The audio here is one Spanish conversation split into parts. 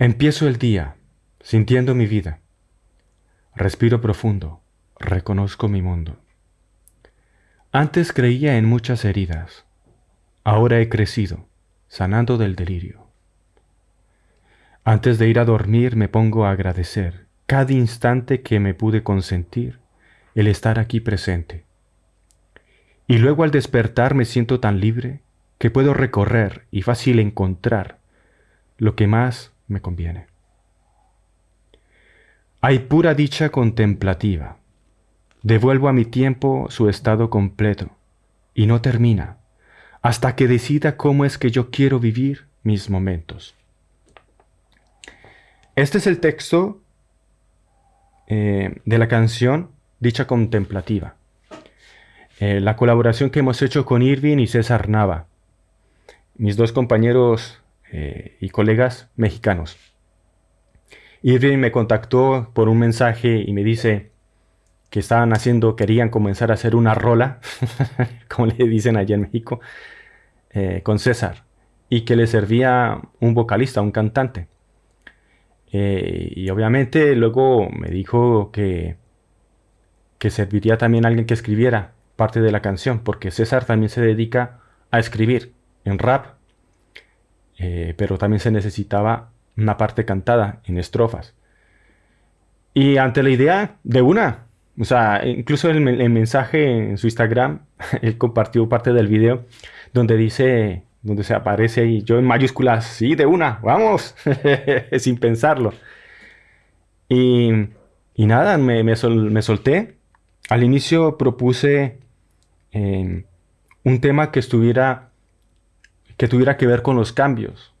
Empiezo el día sintiendo mi vida. Respiro profundo, reconozco mi mundo. Antes creía en muchas heridas, ahora he crecido, sanando del delirio. Antes de ir a dormir me pongo a agradecer cada instante que me pude consentir el estar aquí presente. Y luego al despertar me siento tan libre que puedo recorrer y fácil encontrar lo que más me conviene. Hay pura dicha contemplativa. Devuelvo a mi tiempo su estado completo y no termina hasta que decida cómo es que yo quiero vivir mis momentos. Este es el texto eh, de la canción Dicha Contemplativa. Eh, la colaboración que hemos hecho con Irving y César Nava, mis dos compañeros eh, y colegas mexicanos. Irving me contactó por un mensaje y me dice que estaban haciendo, querían comenzar a hacer una rola, como le dicen allá en México, con César, y que le servía un vocalista, un cantante. Eh, y obviamente luego me dijo que, que serviría también alguien que escribiera parte de la canción, porque César también se dedica a escribir en rap, eh, pero también se necesitaba una parte cantada en estrofas. Y ante la idea de una, o sea, incluso el, el mensaje en su Instagram, él compartió parte del video donde dice donde se aparece ahí, yo en mayúsculas, sí, de una, vamos, sin pensarlo. Y, nada, me, solté. Al inicio propuse em, un tema que estuviera, que tuviera que ver con los cambios.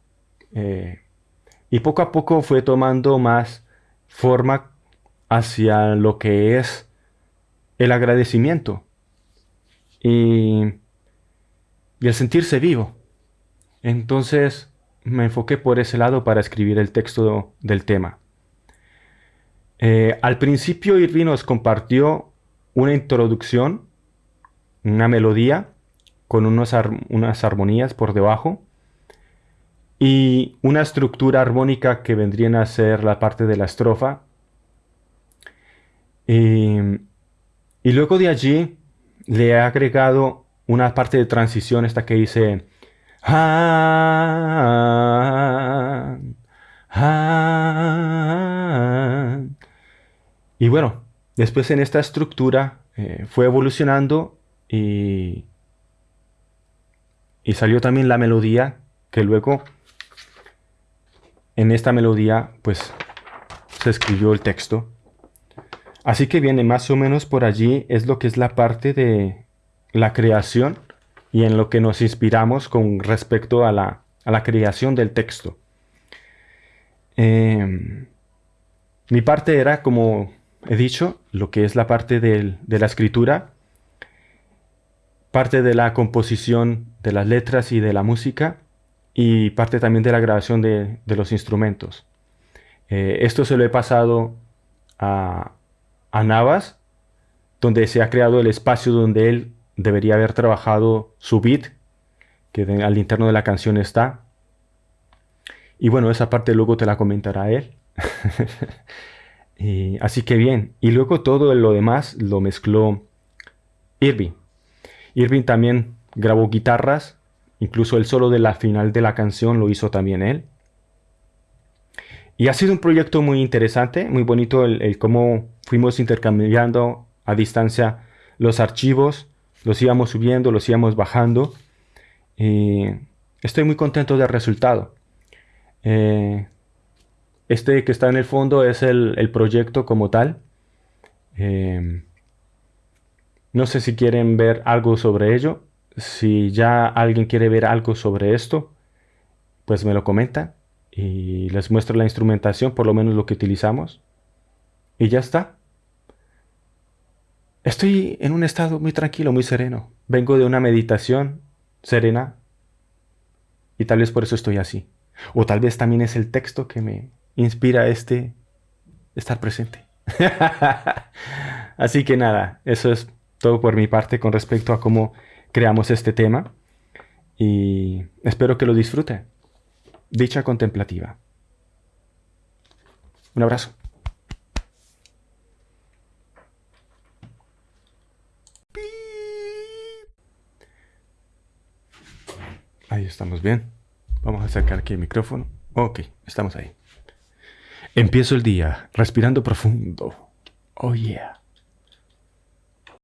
Eh, y poco a poco fue tomando más forma hacia lo que es el agradecimiento y, el sentirse vivo. Entonces me enfoqué por ese lado para escribir el texto del tema. Eh, al principio Irving nos compartió una introducción, una melodía con unas armonías por debajo y una estructura armónica que vendrían a ser la parte de la estrofa. y luego de allí le he agregado una parte de transición, esta que dice y bueno, después en esta estructura eh, fue evolucionando y, y salió también la melodía que luego en esta melodía pues se escribió el texto. Así que viene más o menos por allí es lo que es la parte de la creación y en lo que nos inspiramos con respecto a la, creación del texto. Em, mi parte era, como he dicho, lo que es la parte de la escritura, parte de la composición de las letras y de la música, y parte también de la grabación de, los instrumentos. Eh, esto se lo he pasado a, a Navas, donde se ha creado el espacio donde él debería haber trabajado su beat, que al interno de la canción está. Y bueno, esa parte luego te la comentará él. así que bien. Y luego todo lo demás lo mezcló Irving. Irving también grabó guitarras. Incluso el solo de la final de la canción lo hizo también él. Y ha sido un proyecto muy interesante, muy bonito el, el cómo fuimos intercambiando a distancia los archivos los íbamos subiendo, los íbamos bajando. Estoy muy contento del resultado. Eh, este que está en el fondo es el, proyecto como tal. Eh, no sé si quieren ver algo sobre ello. Si ya alguien quiere ver algo sobre esto, pues me lo comenta y les muestro la instrumentación, por lo menos lo que utilizamos. Y ya está. Estoy en un estado muy tranquilo, muy sereno. Vengo de una meditación serena y tal vez por eso estoy así. O tal vez también es el texto que me inspira este estar presente. así que nada, eso es todo por mi parte con respecto a cómo creamos este tema y espero que lo disfrute. Dicha contemplativa. Un abrazo. Ahí estamos bien. Vamos a acercar aquí el micrófono. Ok, estamos ahí. Empiezo el día respirando profundo. Oh yeah.